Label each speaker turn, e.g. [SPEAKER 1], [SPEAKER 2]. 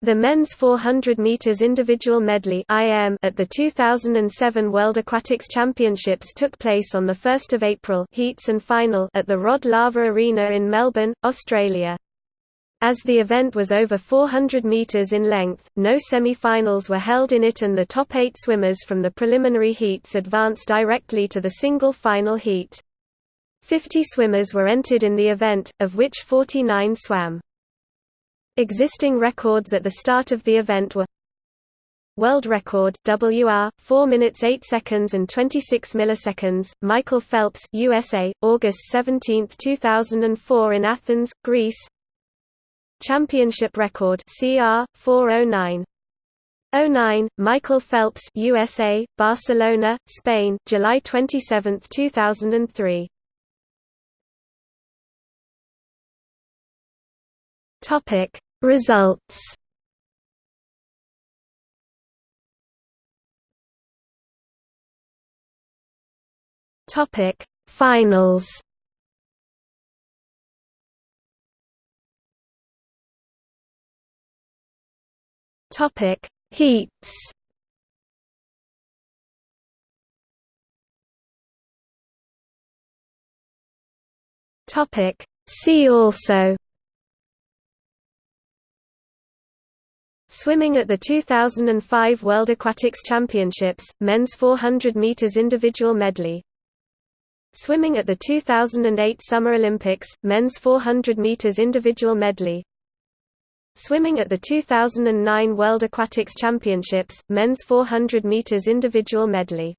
[SPEAKER 1] The men's 400 meters individual medley (IM) at the 2007 World Aquatics Championships took place on the 1st of April, heats and final at the Rod Laver Arena in Melbourne, Australia. As the event was over 400 meters in length, no semi-finals were held in it and the top 8 swimmers from the preliminary heats advanced directly to the single final heat. 50 swimmers were entered in the event, of which 49 swam. Existing records at the start of the event were World record WR 4 minutes 8 seconds and 26 milliseconds Michael Phelps USA August 17 2004 in Athens Greece. Championship record CR 409 09 Michael Phelps USA Barcelona Spain July 27 2003 Topic Results. Topic Finals. Topic Heats. Topic See also Swimming at the 2005 World Aquatics Championships, men's 400 meters individual medley. Swimming at the 2008 Summer Olympics, men's 400 meters individual medley. Swimming at the 2009 World Aquatics Championships, men's 400 meters individual medley.